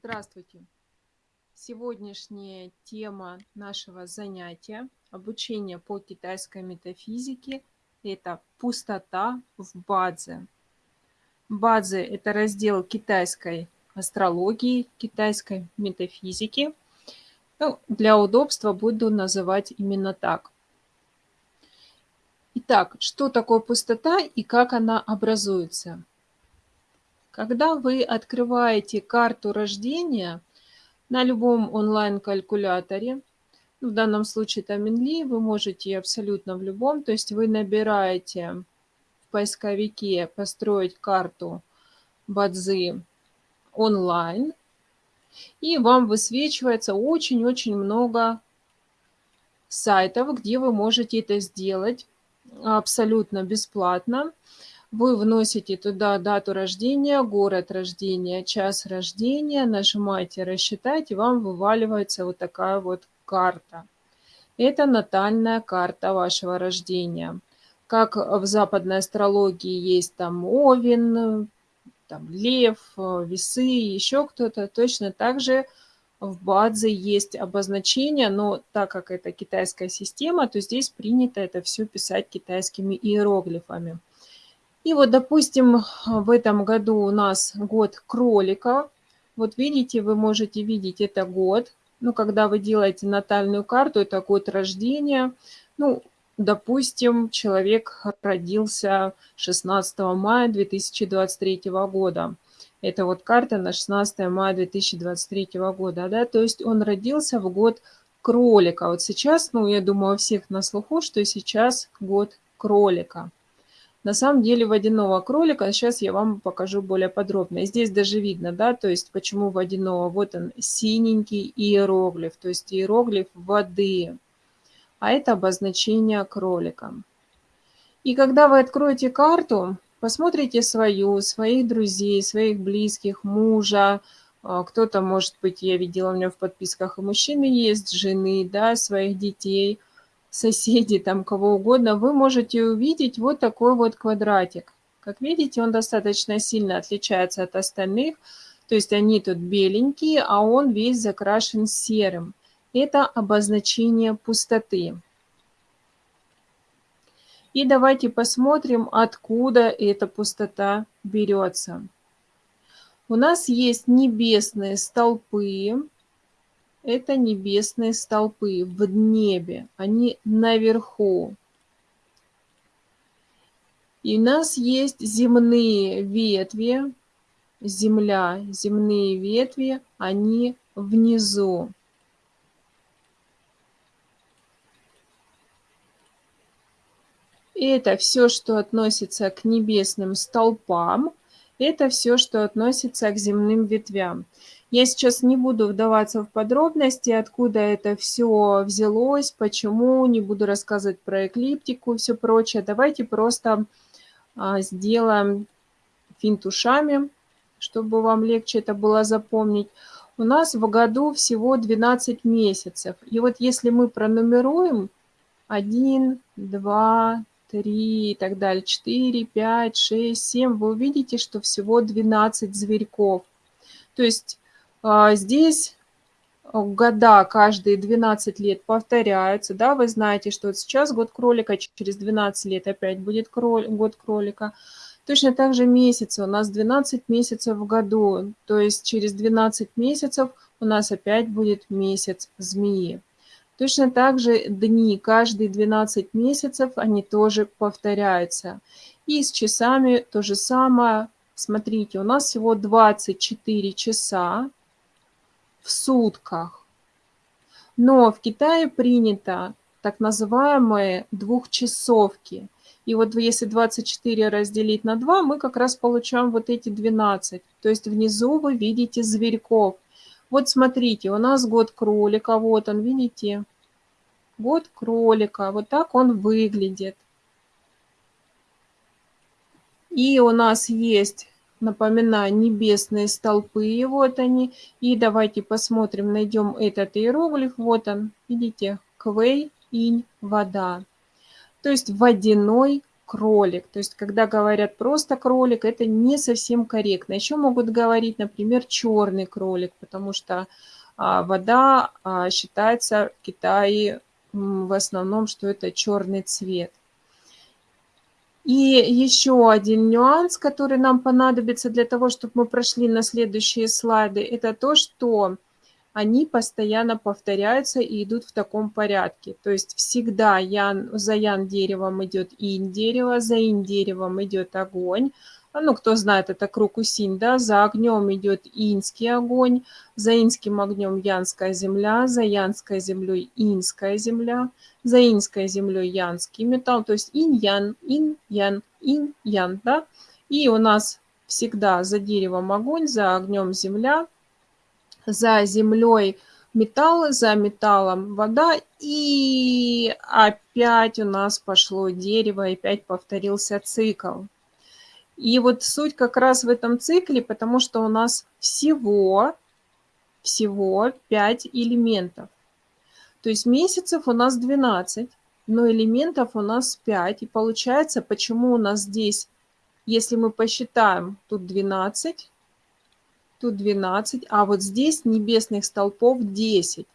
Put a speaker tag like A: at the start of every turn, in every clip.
A: Здравствуйте! Сегодняшняя тема нашего занятия обучение по китайской метафизике – это пустота в Бадзе. Бадзе – это раздел китайской астрологии, китайской метафизики. Ну, для удобства буду называть именно так. Итак, что такое пустота и как она образуется? Когда вы открываете карту рождения на любом онлайн-калькуляторе, в данном случае это Минли, вы можете абсолютно в любом, то есть вы набираете в поисковике «Построить карту Бадзи онлайн», и вам высвечивается очень-очень много сайтов, где вы можете это сделать абсолютно бесплатно. Вы вносите туда дату рождения, город рождения, час рождения, нажимаете «Рассчитать», и вам вываливается вот такая вот карта. Это натальная карта вашего рождения. Как в западной астрологии есть там Овен, там Лев, Весы, еще кто-то, точно так же в Бадзе есть обозначение, но так как это китайская система, то здесь принято это все писать китайскими иероглифами. И вот, допустим, в этом году у нас год кролика. Вот видите, вы можете видеть, это год. Ну, когда вы делаете натальную карту, это год рождения. Ну, допустим, человек родился 16 мая 2023 года. Это вот карта на 16 мая 2023 года, да, то есть он родился в год кролика. Вот сейчас, ну, я думаю, у всех на слуху, что сейчас год кролика. На самом деле водяного кролика, сейчас я вам покажу более подробно. Здесь даже видно, да, то есть почему водяного. Вот он, синенький иероглиф, то есть иероглиф воды. А это обозначение кролика. И когда вы откроете карту, посмотрите свою, своих друзей, своих близких, мужа, а, кто-то, может быть, я видела у меня в подписках, и мужчины есть, жены, да, своих детей – соседей, там кого угодно, вы можете увидеть вот такой вот квадратик. Как видите, он достаточно сильно отличается от остальных. То есть они тут беленькие, а он весь закрашен серым. Это обозначение пустоты. И давайте посмотрим, откуда эта пустота берется. У нас есть небесные столпы, это небесные столпы в небе, они наверху. И у нас есть земные ветви, земля, земные ветви, они внизу. Это все, что относится к небесным столпам, это все, что относится к земным ветвям. Я сейчас не буду вдаваться в подробности, откуда это все взялось, почему, не буду рассказывать про эклиптику и все прочее. Давайте просто а, сделаем финт ушами, чтобы вам легче это было запомнить. У нас в году всего 12 месяцев. И вот если мы пронумеруем 1, 2, 3 и так далее, 4, 5, 6, 7, вы увидите, что всего 12 зверьков. То есть здесь э, года каждые 12 лет повторяются, да, вы знаете, что сейчас год кролика, через 12 лет опять будет год кролика. Точно так же месяцы, у нас 12 месяцев в году, то есть через 12 месяцев у нас опять будет месяц змеи. Точно так же дни, каждые 12 месяцев, они тоже повторяются. И с часами то же самое. Смотрите, у нас всего 24 часа, в сутках. Но в Китае принято так называемые двухчасовки. И вот если 24 разделить на 2, мы как раз получаем вот эти 12. То есть внизу вы видите зверьков. Вот смотрите, у нас год кролика, вот он, видите? Год кролика, вот так он выглядит. И у нас есть Напоминаю, небесные столпы, вот они. И давайте посмотрим, найдем этот иероглиф. Вот он, видите, квей, инь, вода. То есть водяной кролик. То есть, когда говорят просто кролик, это не совсем корректно. Еще могут говорить, например, черный кролик, потому что а, вода а, считается в Китае в основном, что это черный цвет. И еще один нюанс, который нам понадобится для того, чтобы мы прошли на следующие слайды, это то, что они постоянно повторяются и идут в таком порядке. То есть всегда ян, за ян деревом идет инь дерево, за инь деревом идет огонь. А, ну, кто знает, это круг усинь, да, за огнем идет инский огонь, за инским огнем янская земля, за янской землей инская земля, за инской землей янский металл, то есть инь-ян, инь-ян, инь-ян, да. И у нас всегда за деревом огонь, за огнем земля, за землей металл, за металлом вода, и опять у нас пошло дерево, и опять повторился цикл. И вот суть как раз в этом цикле, потому что у нас всего, всего 5 элементов. То есть месяцев у нас 12, но элементов у нас 5. И получается, почему у нас здесь, если мы посчитаем, тут 12, тут 12, а вот здесь небесных столпов 10.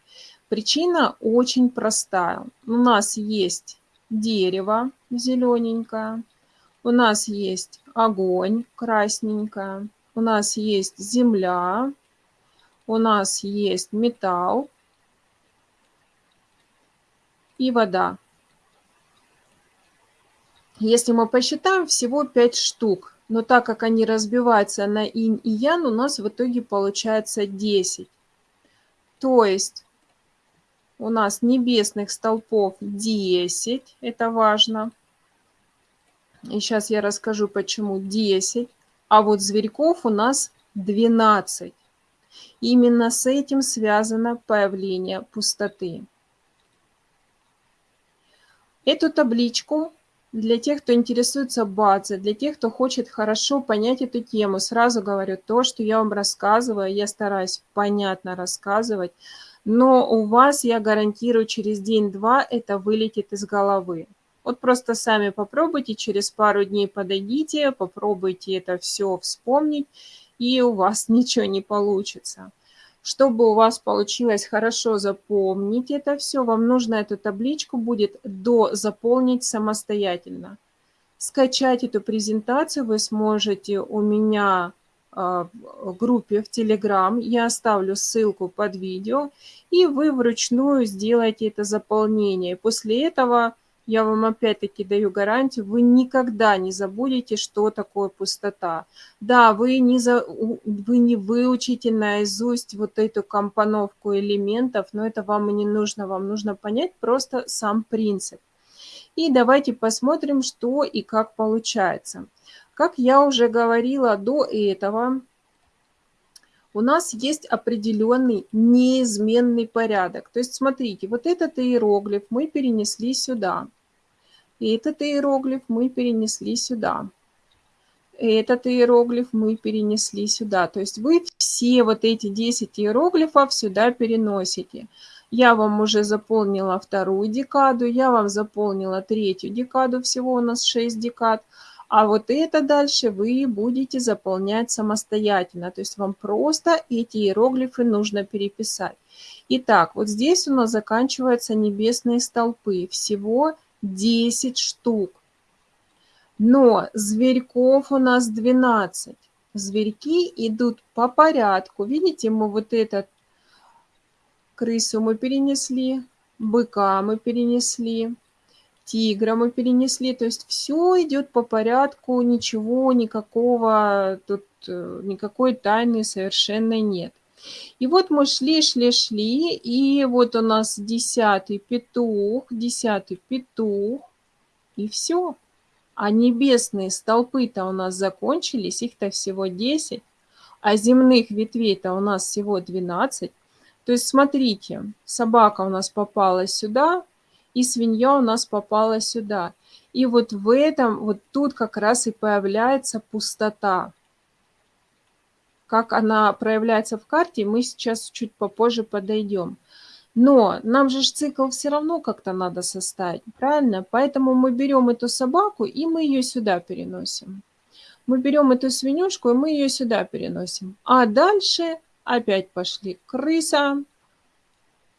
A: Причина очень простая. У нас есть дерево зелененькое, у нас есть огонь красненькое, у нас есть земля, у нас есть металл и вода. Если мы посчитаем, всего 5 штук но так как они разбиваются на инь и ян, у нас в итоге получается 10. То есть у нас небесных столпов 10, это важно. И сейчас я расскажу, почему 10. А вот зверьков у нас 12. Именно с этим связано появление пустоты. Эту табличку для тех, кто интересуется бадзе, для тех, кто хочет хорошо понять эту тему, сразу говорю, то, что я вам рассказываю, я стараюсь понятно рассказывать, но у вас, я гарантирую, через день-два это вылетит из головы. Вот просто сами попробуйте, через пару дней подойдите, попробуйте это все вспомнить, и у вас ничего не получится. Чтобы у вас получилось хорошо запомнить это все, вам нужно эту табличку будет дозаполнить самостоятельно. Скачать эту презентацию вы сможете у меня а, в группе в Telegram. Я оставлю ссылку под видео, и вы вручную сделаете это заполнение. После этого я вам опять-таки даю гарантию, вы никогда не забудете, что такое пустота. Да, вы не, за, вы не выучите наизусть вот эту компоновку элементов, но это вам и не нужно. Вам нужно понять просто сам принцип. И давайте посмотрим, что и как получается. Как я уже говорила до этого, у нас есть определенный неизменный порядок. То есть, смотрите, вот этот иероглиф мы перенесли сюда. И этот иероглиф мы перенесли сюда. Этот иероглиф мы перенесли сюда. То есть вы все вот эти 10 иероглифов сюда переносите. Я вам уже заполнила вторую декаду, я вам заполнила третью декаду, всего у нас 6 декад. А вот это дальше вы будете заполнять самостоятельно. То есть вам просто эти иероглифы нужно переписать. Итак, вот здесь у нас заканчиваются небесные столпы. Всего 10 штук. Но зверьков у нас 12. Зверьки идут по порядку. Видите, мы вот этот крысу мы перенесли, быка мы перенесли, тигра мы перенесли. То есть все идет по порядку, ничего, никакого, тут э, никакой тайны совершенно нет. И вот мы шли, шли, шли, и вот у нас десятый петух, десятый петух, и все. А небесные столпы-то у нас закончились, их-то всего 10, а земных ветвей-то у нас всего 12. То есть смотрите, собака у нас попала сюда, и свинья у нас попала сюда. И вот в этом, вот тут как раз и появляется пустота. Как она проявляется в карте, мы сейчас чуть попозже подойдем. Но нам же цикл все равно как-то надо составить, правильно? Поэтому мы берем эту собаку, и мы ее сюда переносим. Мы берем эту свинюшку, и мы ее сюда переносим. А дальше опять пошли крыса,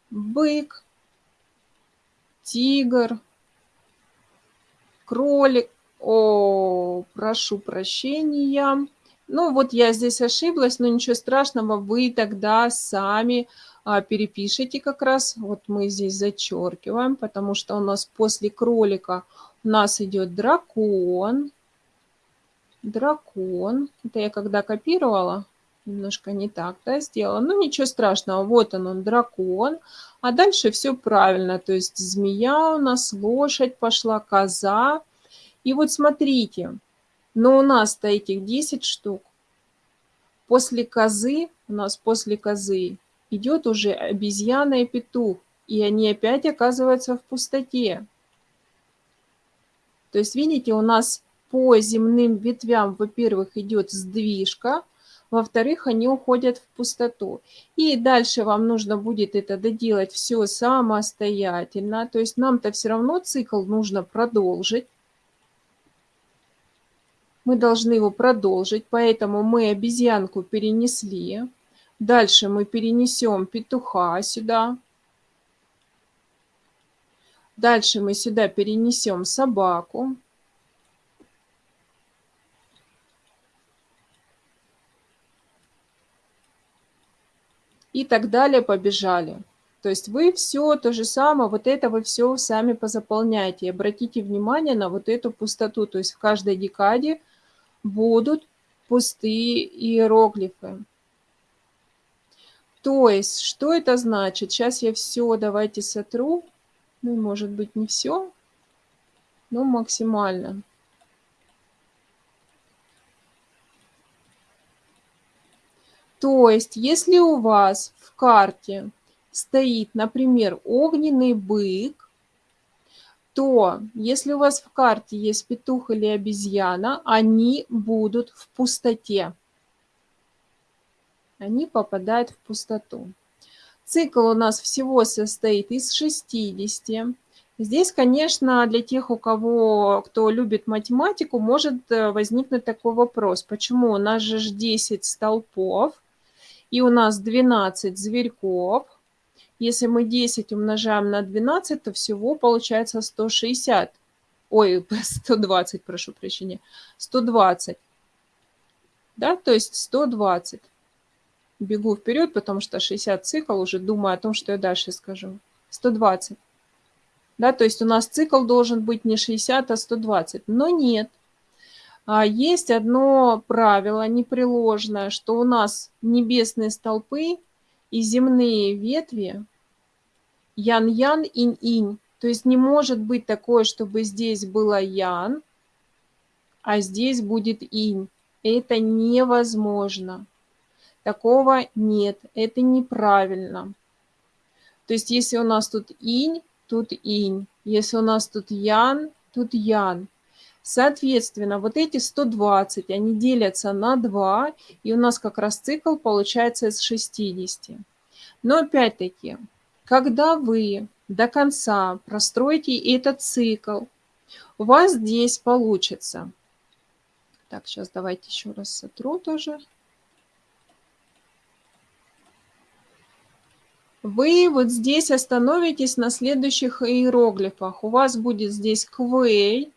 A: бык, тигр, кролик. О, прошу прощения. Ну, вот я здесь ошиблась, но ничего страшного, вы тогда сами а, перепишите как раз. Вот мы здесь зачеркиваем, потому что у нас после кролика у нас идет дракон. Дракон. Это я когда копировала, немножко не так да, сделала. Ну, ничего страшного, вот он, он, дракон. А дальше все правильно, то есть змея у нас, лошадь пошла, коза. И вот смотрите, но у нас-то этих 10 штук. После козы, у нас после козы идет уже обезьяна и петух. И они опять оказываются в пустоте. То есть, видите, у нас по земным ветвям, во-первых, идет сдвижка, во-вторых, они уходят в пустоту. И дальше вам нужно будет это доделать все самостоятельно. То есть нам-то все равно цикл нужно продолжить мы должны его продолжить, поэтому мы обезьянку перенесли. Дальше мы перенесем петуха сюда. Дальше мы сюда перенесем собаку. И так далее побежали. То есть вы все то же самое, вот это вы все сами позаполняете. Обратите внимание на вот эту пустоту. То есть в каждой декаде будут пустые иероглифы. То есть, что это значит? Сейчас я все давайте сотру. Ну, может быть, не все, но максимально. То есть, если у вас в карте стоит, например, огненный бык, то если у вас в карте есть петух или обезьяна, они будут в пустоте. Они попадают в пустоту. Цикл у нас всего состоит из 60. Здесь, конечно, для тех, у кого, кто любит математику, может э, возникнуть такой вопрос. Почему у нас же 10 столпов, и у нас 12 зверьков, если мы 10 умножаем на 12, то всего получается 160. Ой, 120, прошу прощения. 120. Да, то есть 120. Бегу вперед, потому что 60 цикл, уже думаю о том, что я дальше скажу. 120. Да, то есть у нас цикл должен быть не 60, а 120. Но нет. А есть одно правило непреложное, что у нас небесные столпы и земные ветви ян-ян, инь-инь. То есть не может быть такое, чтобы здесь было ян, а здесь будет инь. Это невозможно. Такого нет. Это неправильно. То есть если у нас тут инь, тут инь. Если у нас тут ян, тут ян. Соответственно, вот эти 120, они делятся на 2, и у нас как раз цикл получается из 60. Но опять-таки, когда вы до конца простроите этот цикл, у вас здесь получится. Так, сейчас давайте еще раз сотру тоже. Вы вот здесь остановитесь на следующих иероглифах. У вас будет здесь квей,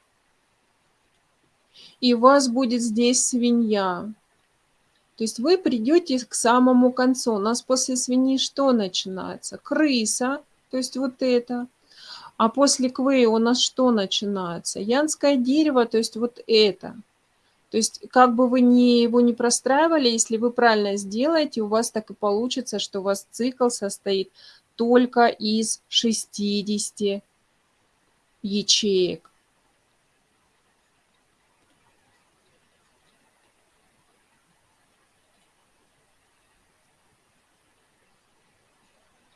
A: и у вас будет здесь свинья. То есть вы придете к самому концу. У нас после свиньи что начинается? Крыса, то есть вот это. А после квея у нас что начинается? Янское дерево, то есть вот это. То есть как бы вы не, его не простраивали, если вы правильно сделаете, у вас так и получится, что у вас цикл состоит только из 60 ячеек.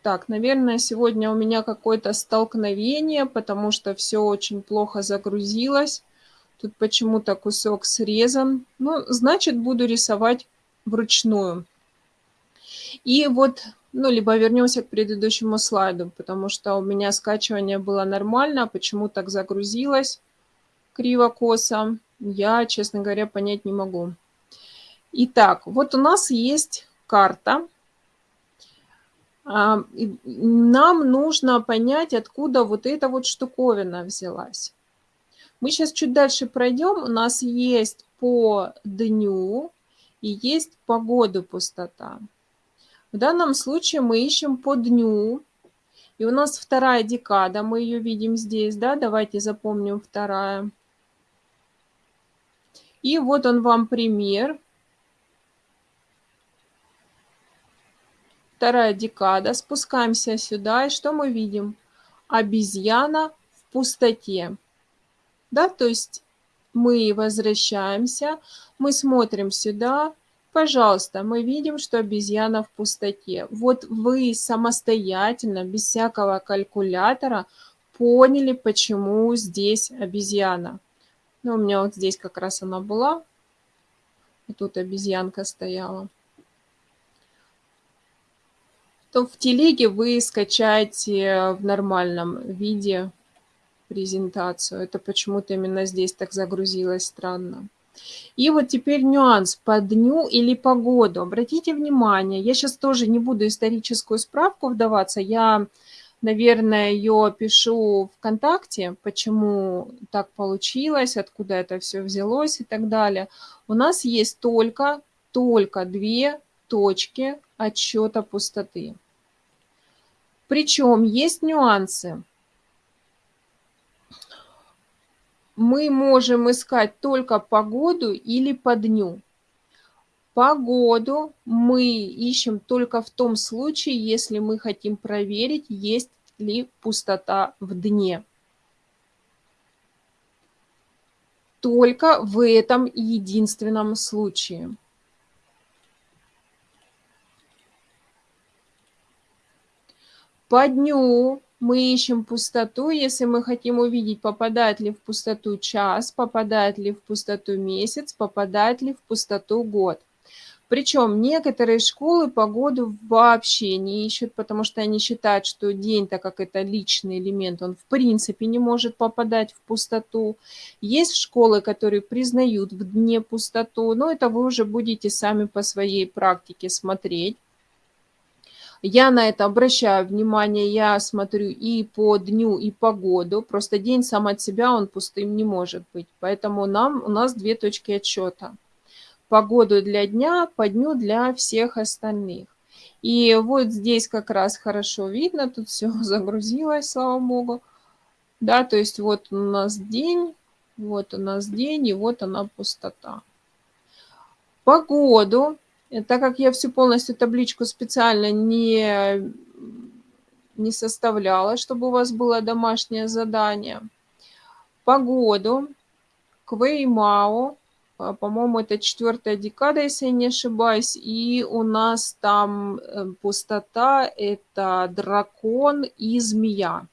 A: Так, наверное, сегодня у меня какое-то столкновение, потому что все очень плохо загрузилось. Тут почему-то кусок срезан. Ну, значит, буду рисовать вручную. И вот Ну, либо вернемся к предыдущему слайду, потому что у меня скачивание было нормально, почему так загрузилось криво-косо, я, честно говоря, понять не могу. Итак, вот у нас есть карта. Нам нужно понять, откуда вот эта вот штуковина взялась. Мы сейчас чуть дальше пройдем. У нас есть по дню и есть по году пустота. В данном случае мы ищем по дню. И у нас вторая декада, мы ее видим здесь, да, давайте запомним вторая. И вот он вам пример. Вторая декада. Спускаемся сюда, и что мы видим? Обезьяна в пустоте. Да, то есть мы возвращаемся, мы смотрим сюда, Пожалуйста, мы видим, что обезьяна в пустоте. Вот вы самостоятельно, без всякого калькулятора, поняли, почему здесь обезьяна. Ну, у меня вот здесь как раз она была. И тут обезьянка стояла. То в телеге вы скачаете в нормальном виде презентацию. Это почему-то именно здесь так загрузилось странно. И вот теперь нюанс по дню или по году. Обратите внимание, я сейчас тоже не буду историческую справку вдаваться, я, наверное, ее пишу ВКонтакте, почему так получилось, откуда это все взялось и так далее. У нас есть только, только две точки отсчета пустоты. Причем есть нюансы. мы можем искать только погоду или по дню. Погоду мы ищем только в том случае, если мы хотим проверить, есть ли пустота в дне. Только в этом единственном случае. По дню мы ищем пустоту, если мы хотим увидеть, попадает ли в пустоту час, попадает ли в пустоту месяц, попадает ли в пустоту год. Причем некоторые школы погоду вообще не ищут, потому что они считают, что день, так как это личный элемент, он в принципе не может попадать в пустоту. Есть школы, которые признают в дне пустоту, но это вы уже будете сами по своей практике смотреть. Я на это обращаю внимание, я смотрю и по дню, и по году. Просто день сам от себя, он пустым не может быть. Поэтому нам, у нас две точки отсчета. По году для дня, по дню для всех остальных. И вот здесь как раз хорошо видно, тут все загрузилось, слава богу. Да, то есть вот у нас день, вот у нас день, и вот она пустота. По году так как я всю полностью табличку специально не, не составляла, чтобы у вас было домашнее задание. Погоду, Квеймао, а, по-моему, это четвертая декада, если я не ошибаюсь, и у нас там э, пустота, это дракон и змея.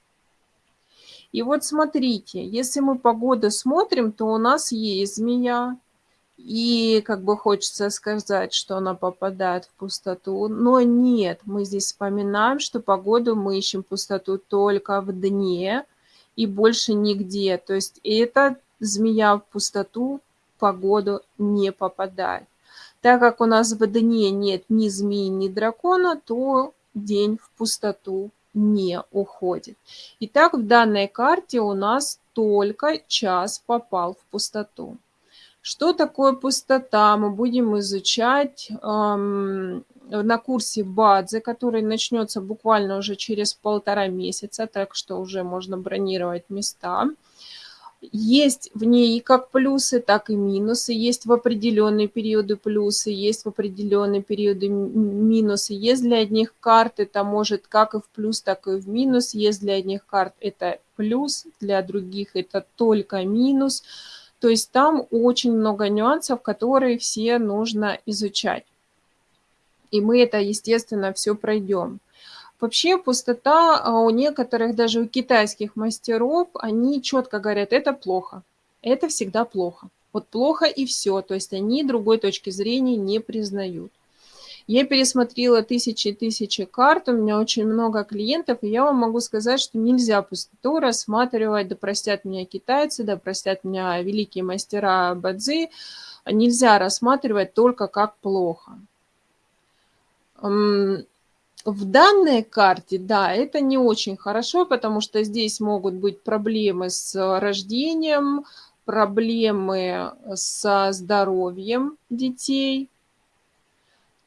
A: И вот смотрите, если мы погоду смотрим, то у нас есть змея, и как бы хочется сказать, что она попадает в пустоту, но нет, мы здесь вспоминаем, что погоду мы ищем пустоту только в дне и больше нигде. То есть эта змея в пустоту погоду не попадает. Так как у нас в дне нет ни змеи, ни дракона, то день в пустоту не уходит. Итак, в данной карте у нас только час попал в пустоту. Что такое пустота, мы будем изучать эм, на курсе Бадзе, который начнется буквально уже через полтора месяца, так что уже можно бронировать места. Есть в ней как плюсы, так и минусы. Есть в определенные периоды плюсы, есть в определенные периоды минусы. Есть для одних карт это может как и в плюс, так и в минус. Есть для одних карт это плюс, для других это только минус. То есть там очень много нюансов, которые все нужно изучать. И мы это, естественно, все пройдем. Вообще пустота а, у некоторых, даже у китайских мастеров, они четко говорят, это плохо, это всегда плохо. Вот плохо и все, то есть они другой точки зрения не признают. Я пересмотрела тысячи и тысячи карт, у меня очень много клиентов, и я вам могу сказать, что нельзя пустоту рассматривать, да простят меня китайцы, да простят меня великие мастера Бадзи, нельзя рассматривать только как плохо. В данной карте, да, это не очень хорошо, потому что здесь могут быть проблемы с рождением, проблемы со здоровьем детей,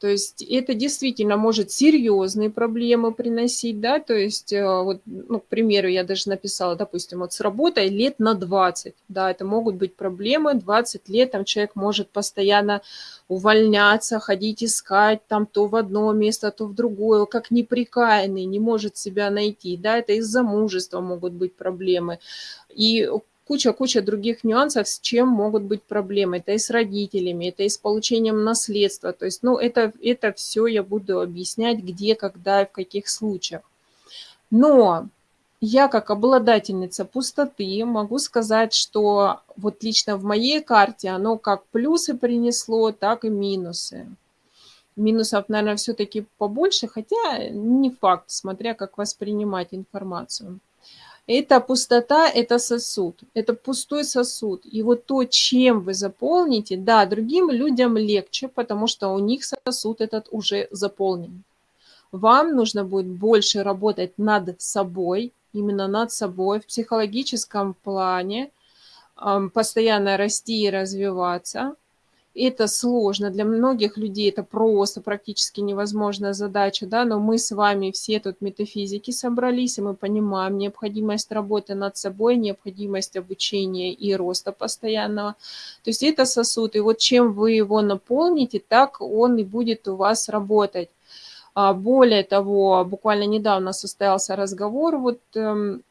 A: то есть это действительно может серьезные проблемы приносить, да, то есть, э, вот, ну, к примеру, я даже написала, допустим, вот с работой лет на 20, да, это могут быть проблемы, 20 лет, там человек может постоянно увольняться, ходить искать там то в одно место, то в другое, как неприкаянный, не может себя найти, да, это из-за мужества могут быть проблемы. И куча-куча других нюансов, с чем могут быть проблемы. Это и с родителями, это и с получением наследства. То есть, ну, это, это все я буду объяснять, где, когда и в каких случаях. Но я как обладательница пустоты могу сказать, что вот лично в моей карте оно как плюсы принесло, так и минусы. Минусов, наверное, все-таки побольше, хотя не факт, смотря как воспринимать информацию. Это пустота, это сосуд, это пустой сосуд. И вот то, чем вы заполните, да, другим людям легче, потому что у них сосуд этот уже заполнен. Вам нужно будет больше работать над собой, именно над собой в психологическом плане, постоянно расти и развиваться, это сложно, для многих людей это просто практически невозможная задача, да, но мы с вами все тут метафизики собрались, и мы понимаем необходимость работы над собой, необходимость обучения и роста постоянного. То есть это сосуд, и вот чем вы его наполните, так он и будет у вас работать. А более того, буквально недавно состоялся разговор, вот эм,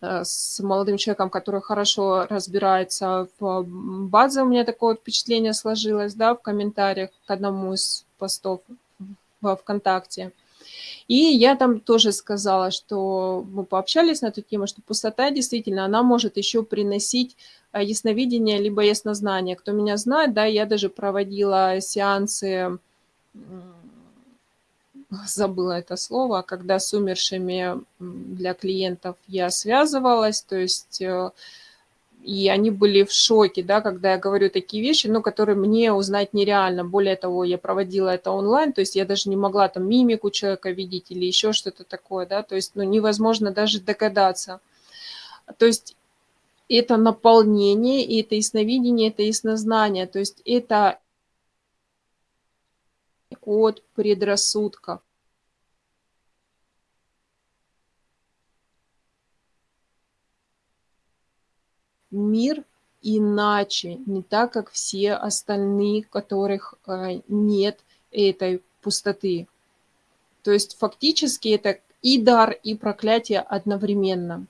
A: с молодым человеком, который хорошо разбирается в базе. У меня такое впечатление сложилось, да, в комментариях к одному из постов во ВКонтакте. И я там тоже сказала, что мы пообщались на эту тему, что пустота действительно, она может еще приносить э, ясновидение, либо яснознание. Кто меня знает, да, я даже проводила сеансы забыла это слово, когда с умершими для клиентов я связывалась, то есть э, и они были в шоке, да, когда я говорю такие вещи, ну, которые мне узнать нереально. Более того, я проводила это онлайн, то есть я даже не могла там мимику человека видеть или еще что-то такое, да, то есть, ну, невозможно даже догадаться. То есть это наполнение, это ясновидение, это яснознание, то есть это от предрассудков. Мир иначе, не так, как все остальные, которых э, нет этой пустоты. То есть фактически это и дар, и проклятие одновременно.